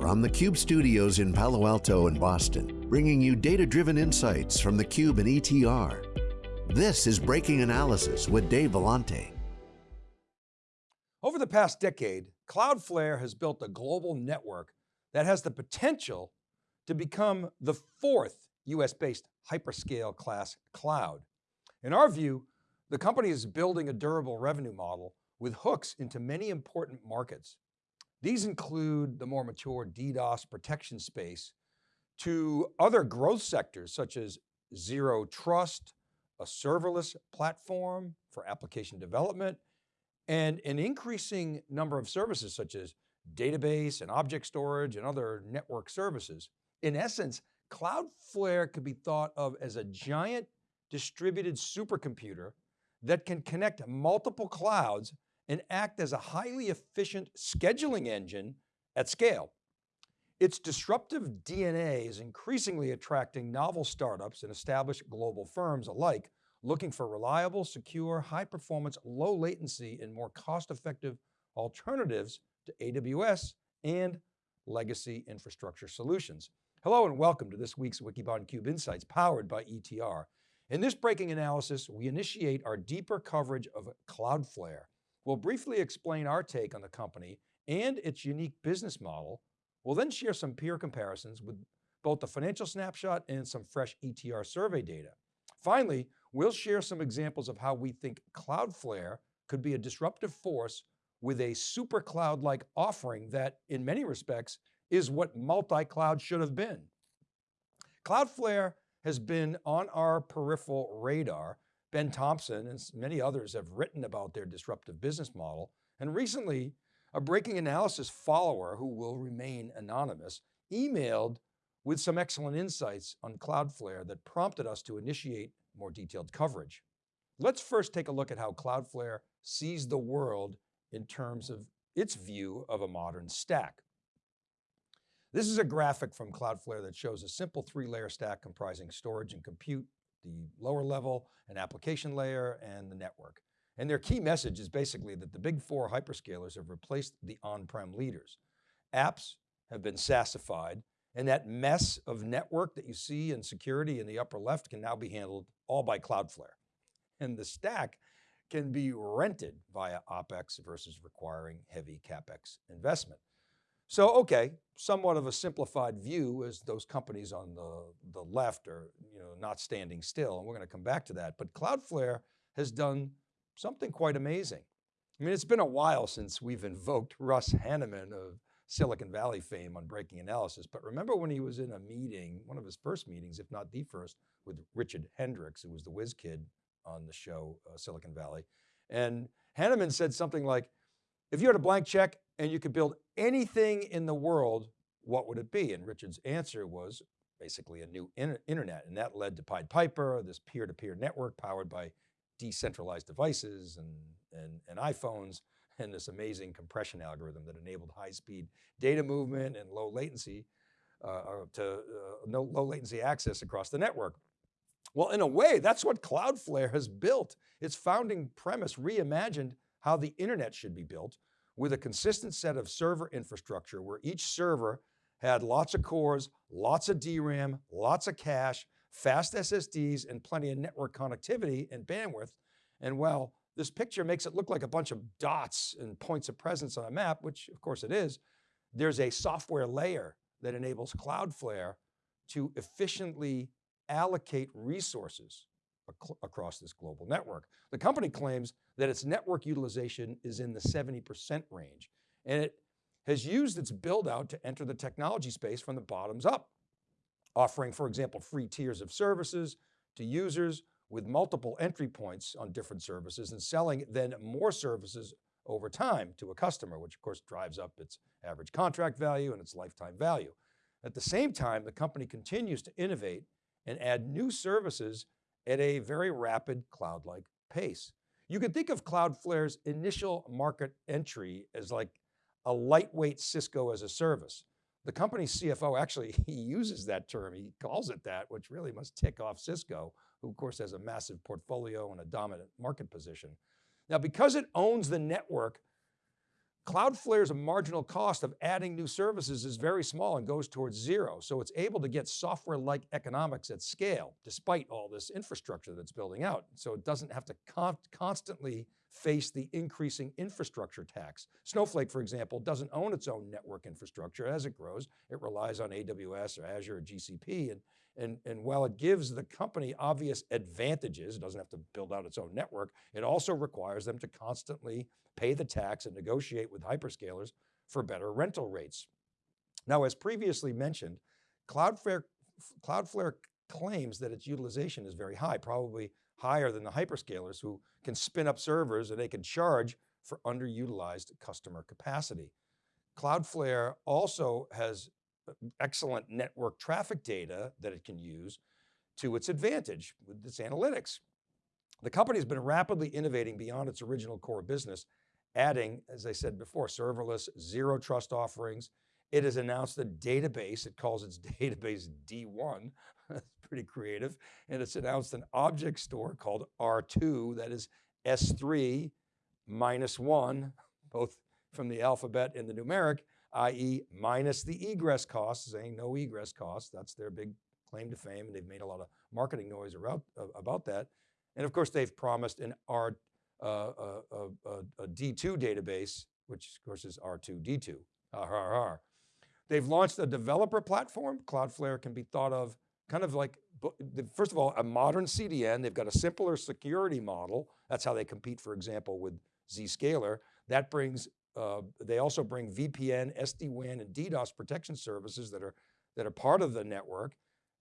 From the Cube studios in Palo Alto and Boston, bringing you data-driven insights from the Cube and ETR. This is Breaking Analysis with Dave Vellante. Over the past decade, Cloudflare has built a global network that has the potential to become the fourth US-based hyperscale class cloud. In our view, the company is building a durable revenue model with hooks into many important markets. These include the more mature DDoS protection space to other growth sectors such as zero trust, a serverless platform for application development, and an increasing number of services such as database and object storage and other network services. In essence, Cloudflare could be thought of as a giant distributed supercomputer that can connect multiple clouds and act as a highly efficient scheduling engine at scale. Its disruptive DNA is increasingly attracting novel startups and established global firms alike, looking for reliable, secure, high performance, low latency, and more cost-effective alternatives to AWS and legacy infrastructure solutions. Hello and welcome to this week's Wikibon Cube Insights powered by ETR. In this breaking analysis, we initiate our deeper coverage of Cloudflare. We'll briefly explain our take on the company and its unique business model. We'll then share some peer comparisons with both the financial snapshot and some fresh ETR survey data. Finally, we'll share some examples of how we think Cloudflare could be a disruptive force with a super cloud-like offering that in many respects is what multi-cloud should have been. Cloudflare has been on our peripheral radar. Ben Thompson and many others have written about their disruptive business model. And recently, a breaking analysis follower who will remain anonymous emailed with some excellent insights on Cloudflare that prompted us to initiate more detailed coverage. Let's first take a look at how Cloudflare sees the world in terms of its view of a modern stack. This is a graphic from Cloudflare that shows a simple three layer stack comprising storage and compute, the lower level, an application layer, and the network. And their key message is basically that the big four hyperscalers have replaced the on-prem leaders. Apps have been SaaSified, and that mess of network that you see in security in the upper left can now be handled all by Cloudflare. And the stack can be rented via OpEx versus requiring heavy CapEx investment. So, okay, somewhat of a simplified view as those companies on the, the left are you know, not standing still, and we're going to come back to that. But Cloudflare has done something quite amazing. I mean, it's been a while since we've invoked Russ Hanneman of Silicon Valley fame on breaking analysis, but remember when he was in a meeting, one of his first meetings, if not the first, with Richard Hendricks, who was the whiz kid on the show uh, Silicon Valley. And Hanneman said something like, if you had a blank check and you could build anything in the world, what would it be? And Richard's answer was basically a new internet. And that led to Pied Piper, this peer-to-peer -peer network powered by decentralized devices and, and, and iPhones, and this amazing compression algorithm that enabled high speed data movement and low latency uh, to uh, no low latency access across the network. Well, in a way, that's what Cloudflare has built. Its founding premise reimagined how the internet should be built with a consistent set of server infrastructure where each server had lots of cores, lots of DRAM, lots of cache, fast SSDs, and plenty of network connectivity and bandwidth. And while this picture makes it look like a bunch of dots and points of presence on a map, which of course it is, there's a software layer that enables Cloudflare to efficiently allocate resources across this global network. The company claims that its network utilization is in the 70% range, and it has used its build out to enter the technology space from the bottoms up, offering, for example, free tiers of services to users with multiple entry points on different services and selling then more services over time to a customer, which of course drives up its average contract value and its lifetime value. At the same time, the company continues to innovate and add new services at a very rapid cloud-like pace. You can think of Cloudflare's initial market entry as like a lightweight Cisco as a service. The company's CFO actually, he uses that term, he calls it that, which really must tick off Cisco, who of course has a massive portfolio and a dominant market position. Now, because it owns the network, Cloudflare's marginal cost of adding new services is very small and goes towards zero. So it's able to get software-like economics at scale, despite all this infrastructure that's building out. So it doesn't have to con constantly face the increasing infrastructure tax. Snowflake, for example, doesn't own its own network infrastructure. As it grows, it relies on AWS or Azure or GCP. And, and, and while it gives the company obvious advantages, it doesn't have to build out its own network, it also requires them to constantly pay the tax and negotiate with hyperscalers for better rental rates. Now, as previously mentioned, Cloudflare, Cloudflare claims that its utilization is very high, probably higher than the hyperscalers who can spin up servers and they can charge for underutilized customer capacity. Cloudflare also has excellent network traffic data that it can use to its advantage with its analytics. The company has been rapidly innovating beyond its original core business, adding, as I said before, serverless, zero trust offerings. It has announced a database, it calls its database D1, that's pretty creative. And it's announced an object store called R2, that is S3 minus one, both from the alphabet and the numeric, i.e. minus the egress costs, saying no egress costs. That's their big claim to fame. And they've made a lot of marketing noise around, uh, about that. And of course they've promised an R, uh, uh, uh, a D2 database, which of course is R2D2, RRR. They've launched a developer platform. Cloudflare can be thought of kind of like, first of all, a modern CDN, they've got a simpler security model. That's how they compete, for example, with Zscaler. That brings, uh, they also bring VPN, SD-WAN, and DDoS protection services that are, that are part of the network,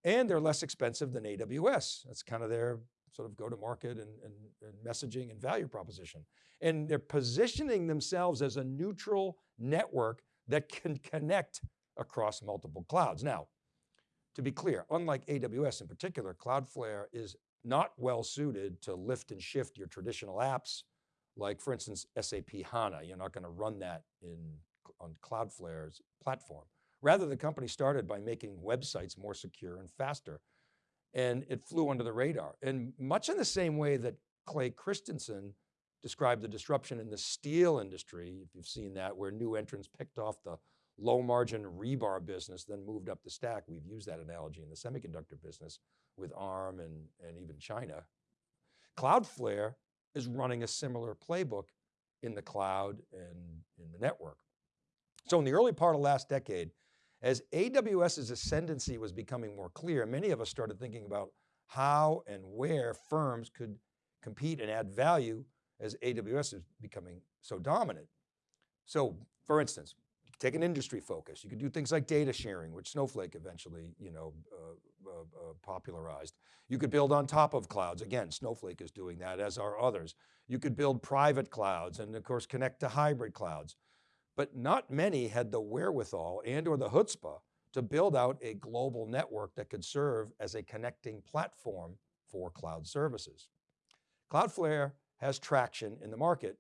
and they're less expensive than AWS. That's kind of their sort of go to market and, and, and messaging and value proposition. And they're positioning themselves as a neutral network that can connect across multiple clouds. Now, to be clear, unlike AWS in particular, Cloudflare is not well suited to lift and shift your traditional apps, like for instance, SAP HANA. You're not going to run that in, on Cloudflare's platform. Rather, the company started by making websites more secure and faster. And it flew under the radar. And much in the same way that Clay Christensen described the disruption in the steel industry, if you've seen that, where new entrants picked off the low margin rebar business, then moved up the stack. We've used that analogy in the semiconductor business with ARM and, and even China. Cloudflare is running a similar playbook in the cloud and in the network. So in the early part of last decade, as AWS's ascendancy was becoming more clear, many of us started thinking about how and where firms could compete and add value as AWS is becoming so dominant. So for instance, take an industry focus. You could do things like data sharing, which Snowflake eventually you know, uh, uh, uh, popularized. You could build on top of clouds. Again, Snowflake is doing that as are others. You could build private clouds and of course connect to hybrid clouds. But not many had the wherewithal and or the chutzpah to build out a global network that could serve as a connecting platform for cloud services. Cloudflare has traction in the market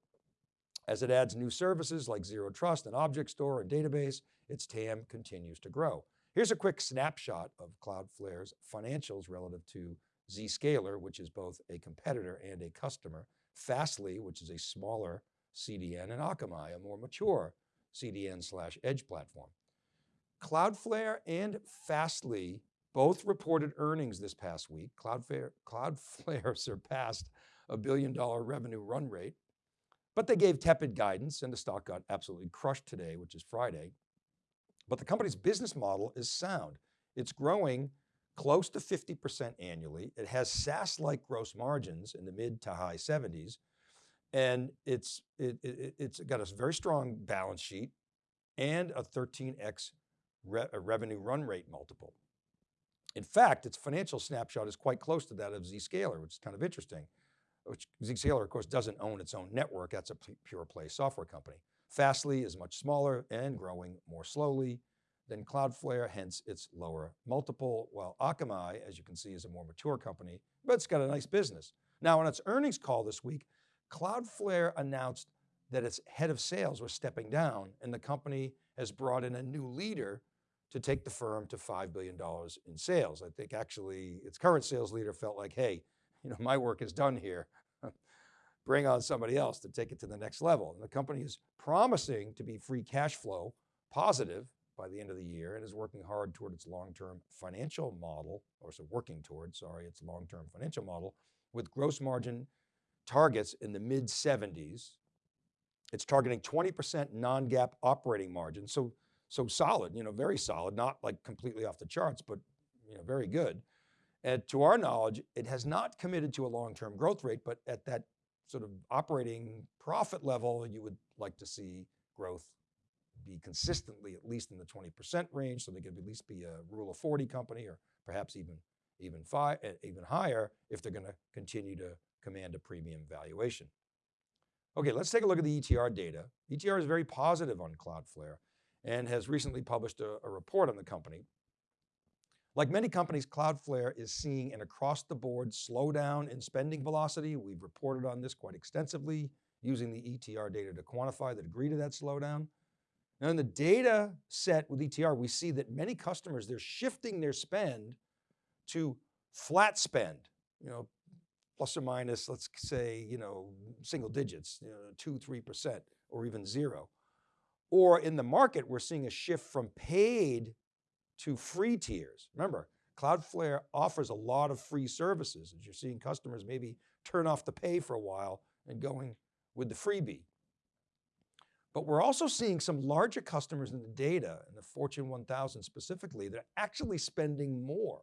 as it adds new services like Zero Trust and Object Store and database, its TAM continues to grow. Here's a quick snapshot of Cloudflare's financials relative to Zscaler, which is both a competitor and a customer, Fastly, which is a smaller CDN, and Akamai, a more mature CDN slash edge platform. Cloudflare and Fastly both reported earnings this past week. Cloudflare, Cloudflare surpassed a billion dollar revenue run rate but they gave tepid guidance and the stock got absolutely crushed today, which is Friday. But the company's business model is sound. It's growing close to 50% annually. It has SaaS-like gross margins in the mid to high 70s. And it's, it, it, it's got a very strong balance sheet and a 13X re revenue run rate multiple. In fact, its financial snapshot is quite close to that of Zscaler, which is kind of interesting which Zscaler of course doesn't own its own network, that's a pure play software company. Fastly is much smaller and growing more slowly than Cloudflare, hence its lower multiple, while Akamai, as you can see, is a more mature company, but it's got a nice business. Now on its earnings call this week, Cloudflare announced that its head of sales was stepping down and the company has brought in a new leader to take the firm to $5 billion in sales. I think actually its current sales leader felt like, hey, you know, my work is done here. bring on somebody else to take it to the next level. And the company is promising to be free cash flow positive by the end of the year and is working hard toward its long-term financial model, or so working toward, sorry, its long-term financial model with gross margin targets in the mid 70s. It's targeting 20% non-GAAP operating margin. So, so solid, you know, very solid, not like completely off the charts, but you know, very good. And to our knowledge, it has not committed to a long-term growth rate, but at that sort of operating profit level, you would like to see growth be consistently at least in the 20% range. So they could at least be a rule of 40 company or perhaps even, even, five, even higher if they're going to continue to command a premium valuation. Okay, let's take a look at the ETR data. ETR is very positive on Cloudflare and has recently published a, a report on the company. Like many companies, Cloudflare is seeing an across the board slowdown in spending velocity. We've reported on this quite extensively using the ETR data to quantify the degree to that slowdown. Now in the data set with ETR, we see that many customers, they're shifting their spend to flat spend, you know, plus or minus, let's say, you know, single digits, you know, two, 3%, or even zero. Or in the market, we're seeing a shift from paid to free tiers. Remember, Cloudflare offers a lot of free services as you're seeing customers maybe turn off the pay for a while and going with the freebie. But we're also seeing some larger customers in the data, in the Fortune 1000 specifically, that are actually spending more,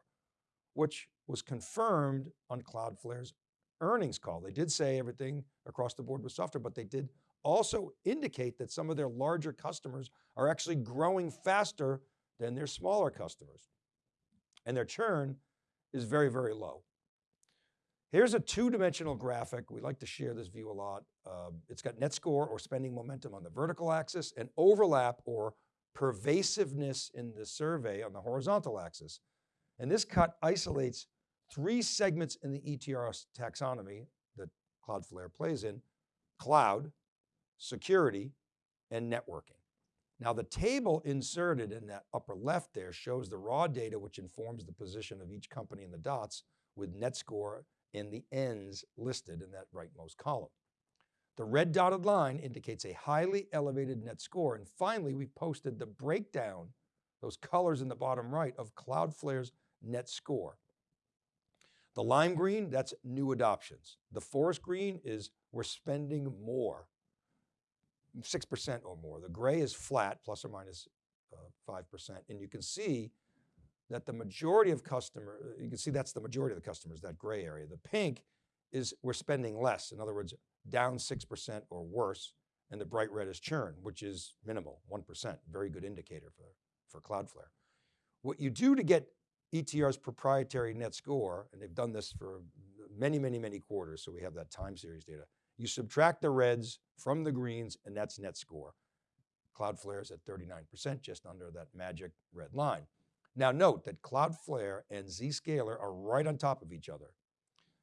which was confirmed on Cloudflare's earnings call. They did say everything across the board was software, but they did also indicate that some of their larger customers are actually growing faster than their smaller customers. And their churn is very, very low. Here's a two-dimensional graphic. We like to share this view a lot. Uh, it's got net score or spending momentum on the vertical axis and overlap or pervasiveness in the survey on the horizontal axis. And this cut isolates three segments in the ETR's taxonomy that Cloudflare plays in, cloud, security, and networking. Now the table inserted in that upper left there shows the raw data which informs the position of each company in the dots with net score in the ends listed in that rightmost column. The red dotted line indicates a highly elevated net score. And finally, we posted the breakdown, those colors in the bottom right of Cloudflare's net score. The lime green, that's new adoptions. The forest green is we're spending more. 6% or more. The gray is flat, plus or minus, uh, 5%. And you can see that the majority of customer, you can see that's the majority of the customers, that gray area. The pink is we're spending less. In other words, down 6% or worse. And the bright red is churn, which is minimal, 1%, very good indicator for, for Cloudflare. What you do to get ETR's proprietary net score, and they've done this for many, many, many quarters, so we have that time series data. You subtract the reds from the greens and that's net score. Cloudflare is at 39%, just under that magic red line. Now note that Cloudflare and Zscaler are right on top of each other.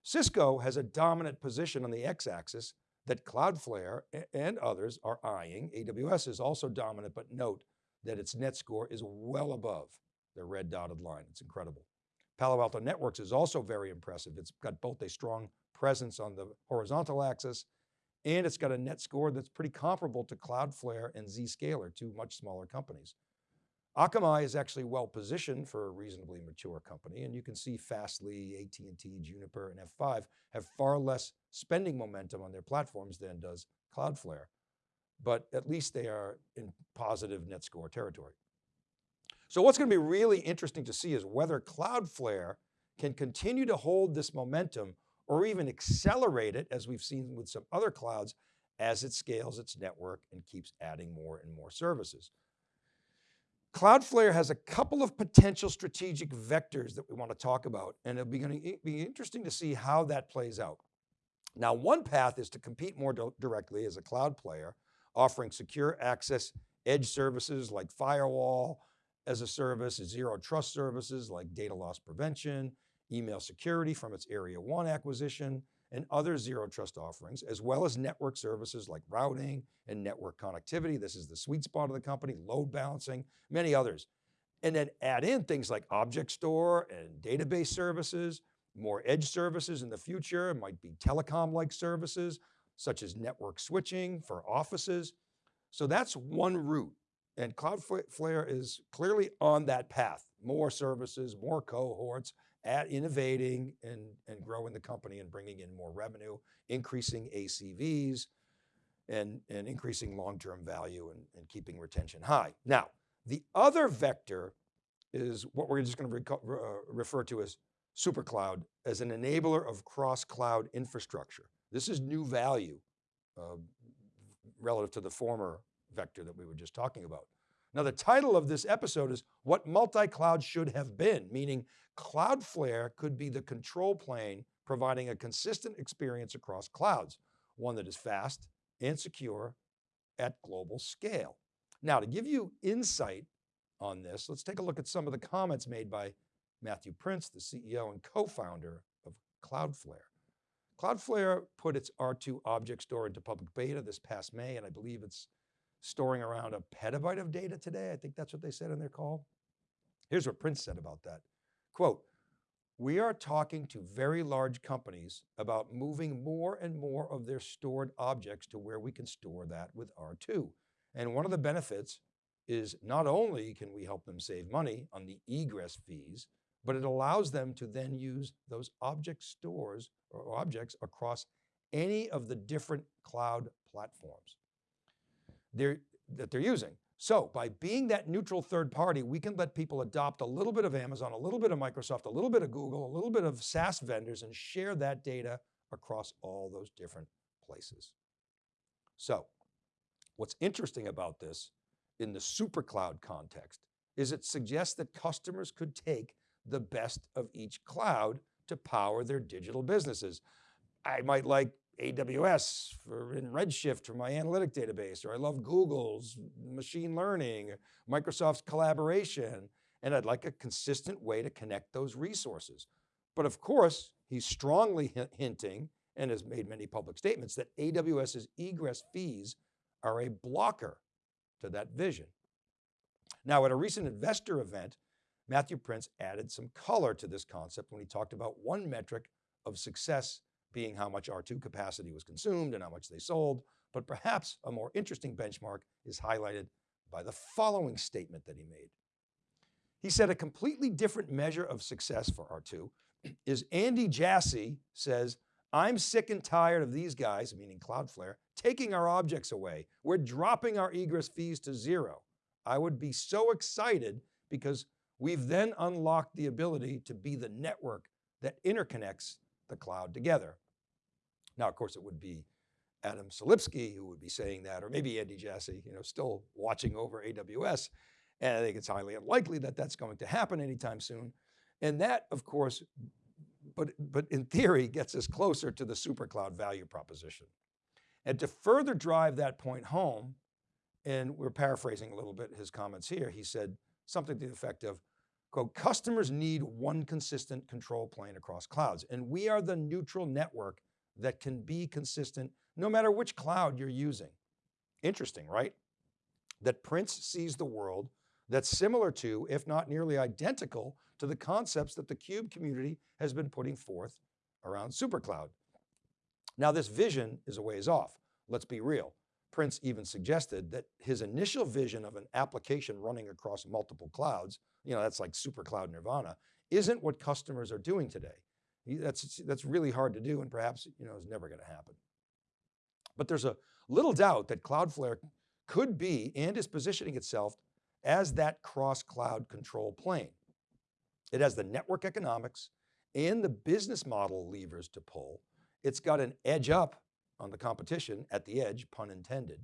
Cisco has a dominant position on the x-axis that Cloudflare and others are eyeing. AWS is also dominant, but note that its net score is well above the red dotted line. It's incredible. Palo Alto Networks is also very impressive. It's got both a strong presence on the horizontal axis, and it's got a net score that's pretty comparable to Cloudflare and Zscaler, two much smaller companies. Akamai is actually well positioned for a reasonably mature company, and you can see Fastly, AT&T, Juniper, and F5 have far less spending momentum on their platforms than does Cloudflare, but at least they are in positive net score territory. So what's going to be really interesting to see is whether Cloudflare can continue to hold this momentum or even accelerate it as we've seen with some other clouds as it scales its network and keeps adding more and more services. Cloudflare has a couple of potential strategic vectors that we want to talk about, and it'll be going to be interesting to see how that plays out. Now, one path is to compete more directly as a cloud player, offering secure access edge services like firewall as a service, zero trust services like data loss prevention, email security from its Area 1 acquisition, and other zero trust offerings, as well as network services like routing and network connectivity. This is the sweet spot of the company, load balancing, many others. And then add in things like object store and database services, more edge services in the future, it might be telecom-like services, such as network switching for offices. So that's one route. And Cloudflare is clearly on that path. More services, more cohorts, at innovating and, and growing the company and bringing in more revenue, increasing ACVs, and, and increasing long-term value and, and keeping retention high. Now, the other vector is what we're just going to re uh, refer to as SuperCloud as an enabler of cross-cloud infrastructure. This is new value uh, relative to the former vector that we were just talking about. Now the title of this episode is What Multi-Cloud Should Have Been, meaning Cloudflare could be the control plane providing a consistent experience across clouds, one that is fast and secure at global scale. Now to give you insight on this, let's take a look at some of the comments made by Matthew Prince, the CEO and co-founder of Cloudflare. Cloudflare put its R2 object store into public beta this past May, and I believe it's storing around a petabyte of data today. I think that's what they said in their call. Here's what Prince said about that. Quote, we are talking to very large companies about moving more and more of their stored objects to where we can store that with R2. And one of the benefits is not only can we help them save money on the egress fees, but it allows them to then use those object stores or objects across any of the different cloud platforms they're, that they're using. So by being that neutral third party, we can let people adopt a little bit of Amazon, a little bit of Microsoft, a little bit of Google, a little bit of SaaS vendors and share that data across all those different places. So what's interesting about this in the super cloud context is it suggests that customers could take the best of each cloud to power their digital businesses. I might like AWS for in Redshift for my analytic database, or I love Google's machine learning, Microsoft's collaboration, and I'd like a consistent way to connect those resources. But of course, he's strongly hinting and has made many public statements that AWS's egress fees are a blocker to that vision. Now at a recent investor event, Matthew Prince added some color to this concept when he talked about one metric of success being how much R2 capacity was consumed and how much they sold. But perhaps a more interesting benchmark is highlighted by the following statement that he made. He said a completely different measure of success for R2 is Andy Jassy says, I'm sick and tired of these guys, meaning Cloudflare, taking our objects away. We're dropping our egress fees to zero. I would be so excited because we've then unlocked the ability to be the network that interconnects the cloud together. Now, of course, it would be Adam Selipsky who would be saying that, or maybe Andy Jassy, you know, still watching over AWS. And I think it's highly unlikely that that's going to happen anytime soon. And that, of course, but, but in theory, gets us closer to the super cloud value proposition. And to further drive that point home, and we're paraphrasing a little bit his comments here, he said something to the effect of, quote, customers need one consistent control plane across clouds, and we are the neutral network that can be consistent no matter which cloud you're using. Interesting, right? That Prince sees the world that's similar to, if not nearly identical to the concepts that the CUBE community has been putting forth around SuperCloud. Now this vision is a ways off. Let's be real. Prince even suggested that his initial vision of an application running across multiple clouds, you know, that's like super cloud nirvana, isn't what customers are doing today. That's, that's really hard to do and perhaps you know, is never going to happen. But there's a little doubt that Cloudflare could be and is positioning itself as that cross-cloud control plane. It has the network economics and the business model levers to pull. It's got an edge up on the competition at the edge, pun intended.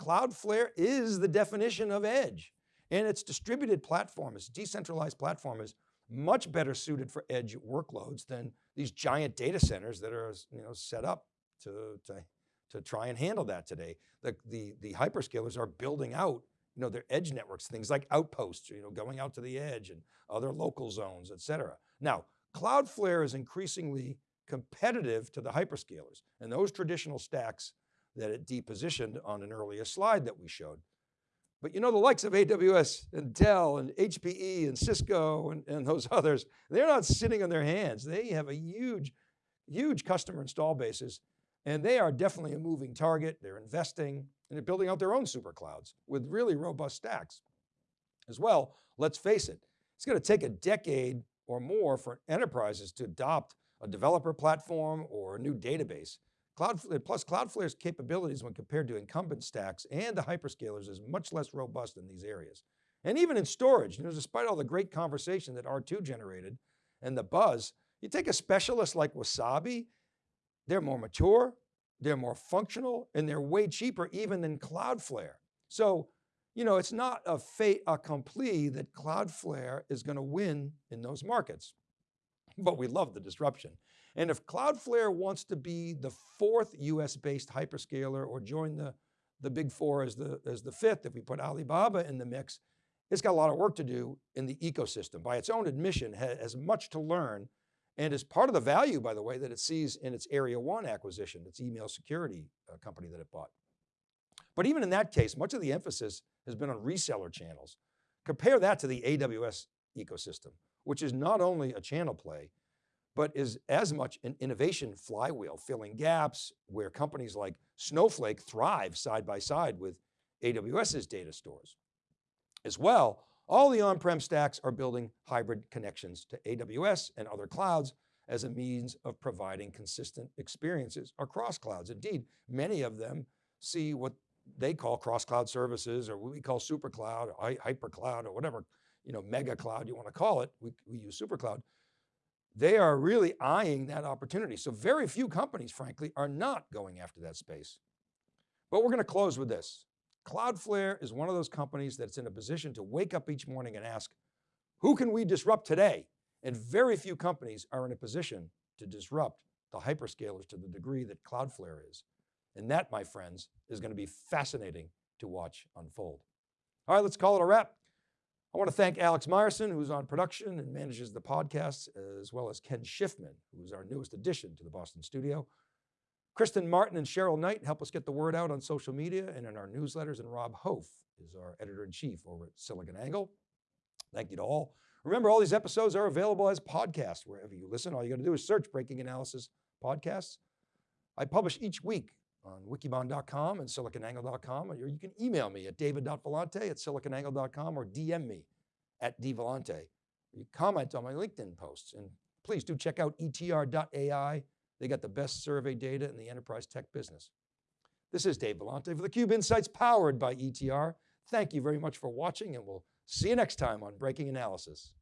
Cloudflare is the definition of edge and its distributed platform, its decentralized platform is much better suited for edge workloads than these giant data centers that are you know, set up to, to, to try and handle that today. The, the, the hyperscalers are building out you know, their edge networks, things like outposts, you know, going out to the edge and other local zones, et cetera. Now, Cloudflare is increasingly competitive to the hyperscalers and those traditional stacks that it depositioned on an earlier slide that we showed. But you know, the likes of AWS and Dell and HPE and Cisco and, and those others, they're not sitting on their hands. They have a huge, huge customer install bases And they are definitely a moving target. They're investing and they're building out their own super clouds with really robust stacks. As well, let's face it, it's going to take a decade or more for enterprises to adopt a developer platform or a new database. Cloudflare, uh, plus Cloudflare's capabilities when compared to incumbent stacks and the hyperscalers is much less robust in these areas. And even in storage, you know, despite all the great conversation that R2 generated and the buzz, you take a specialist like Wasabi, they're more mature, they're more functional, and they're way cheaper even than Cloudflare. So, you know, it's not a fait accompli that Cloudflare is going to win in those markets, but we love the disruption. And if Cloudflare wants to be the fourth US based hyperscaler or join the, the big four as the, as the fifth, if we put Alibaba in the mix, it's got a lot of work to do in the ecosystem. By its own admission, has much to learn and is part of the value, by the way, that it sees in its Area 1 acquisition, its email security uh, company that it bought. But even in that case, much of the emphasis has been on reseller channels. Compare that to the AWS ecosystem, which is not only a channel play, but is as much an innovation flywheel, filling gaps where companies like Snowflake thrive side by side with AWS's data stores. As well, all the on-prem stacks are building hybrid connections to AWS and other clouds as a means of providing consistent experiences across clouds. Indeed, many of them see what they call cross-cloud services or what we call super cloud or hyper cloud or whatever, you know, mega cloud you want to call it. We, we use super cloud. They are really eyeing that opportunity. So very few companies, frankly, are not going after that space. But we're going to close with this. Cloudflare is one of those companies that's in a position to wake up each morning and ask, who can we disrupt today? And very few companies are in a position to disrupt the hyperscalers to the degree that Cloudflare is. And that, my friends, is going to be fascinating to watch unfold. All right, let's call it a wrap. I want to thank Alex Myerson, who's on production and manages the podcasts, as well as Ken Schiffman, who's our newest addition to the Boston studio. Kristen Martin and Cheryl Knight help us get the word out on social media and in our newsletters, and Rob Hof is our editor-in-chief over at SiliconANGLE. Thank you to all. Remember, all these episodes are available as podcasts wherever you listen. All you got to do is search Breaking Analysis Podcasts. I publish each week on wikibon.com and siliconangle.com, or you can email me at david.vellante at siliconangle.com or DM me at dvellante. You comment on my LinkedIn posts, and please do check out etr.ai they got the best survey data in the enterprise tech business. This is Dave Vellante for theCUBE Insights powered by ETR. Thank you very much for watching and we'll see you next time on Breaking Analysis.